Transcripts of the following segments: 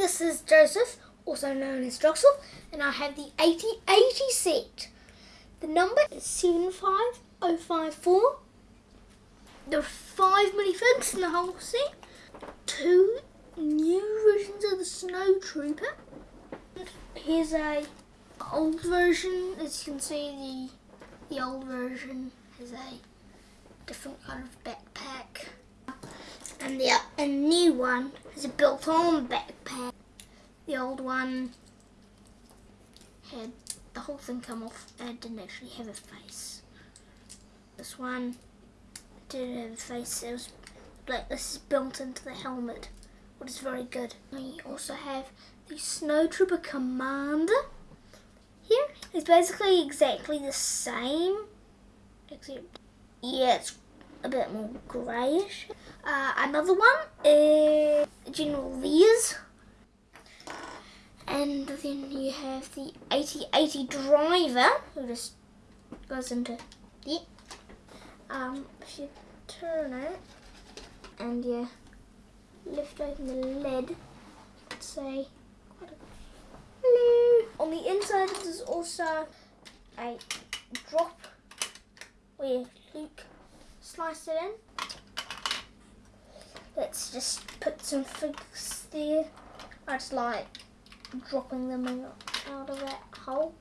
this is Joseph, also known as Joseph, and I have the AT-AT set. The number is 75054. There are five oh minifigs in the whole set. Two new versions of the Snow Trooper. Here's a old version. As you can see, the the old version has a different kind of backpack, and the new one has a built-on backpack. The old one had the whole thing come off and didn't actually have a face. This one did have a face. It was like this is built into the helmet, which is very good. We also have the Snow Trooper Commander here. It's basically exactly the same, except yeah, it's a bit more greyish. Uh, another one is General Veers. And then you have the AT-AT driver who just goes into the um if you turn it and you lift open the lid let's say hello. On the inside there's also a drop where Luke sliced it in. Let's just put some figs there. I just like dropping them in, out of that hole.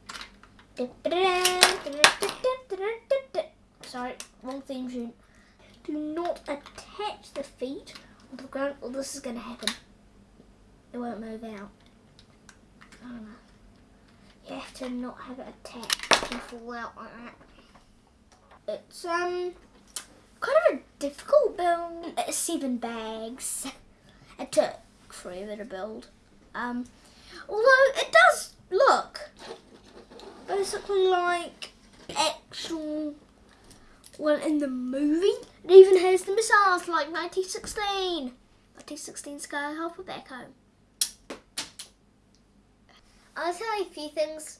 Sorry, wrong theme tune. Do not attach the feet onto the ground or this is going to happen. It won't move out. You have to not have it attached and fall out like that. It's um kind of a difficult build. It's seven bags. It took forever to build. Um, although it does look basically like actual one in the movie. It even has the missiles like 1916. 1916 Sky Skyhopper back home. I'll tell you a few things.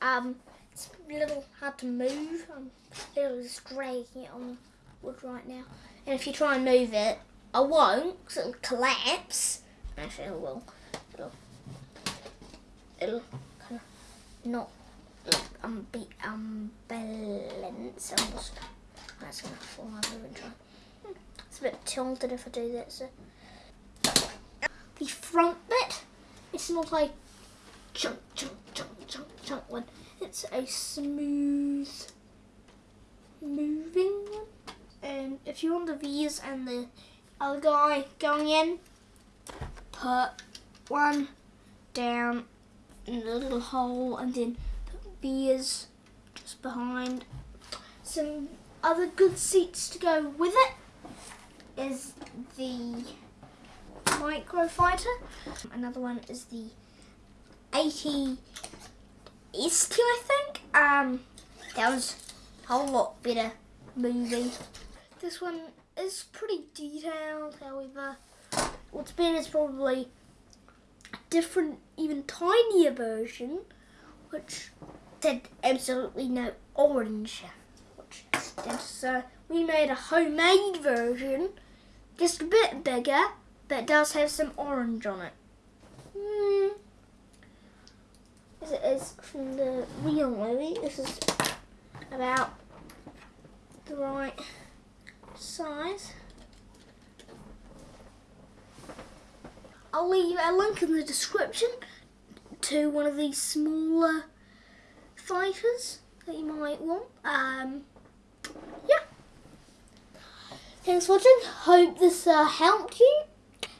Um, it's a little hard to move. I'm literally just dragging it on wood right now. And if you try and move it, I won't, because it'll collapse. Actually, it will. It'll, it'll kind of not um, be unbalanced. I'm just, that's going to fall over and try. It's a bit tilted if I do that. So the front bit, it's not like chunk, chunk, chunk, chunk, chunk one. It's a smooth moving one. And if you want the V's and the other guy going in, put one down in the little hole and then put V's just behind. Some other good seats to go with it is the Microfighter. Another one is the 80 ST, I think. Um, that was a whole lot better movie. This one is pretty detailed, however, what's been is probably a different, even tinier version, which said absolutely no orange. Which so we made a homemade version, just a bit bigger, but does have some orange on it. Hmm as it is from the real movie. This is about the right size. I'll leave a link in the description to one of these smaller fighters that you might want. Um, yeah. Thanks for watching. Hope this uh, helped you.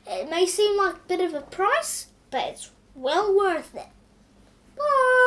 It may seem like a bit of a price, but it's well worth it. Bye.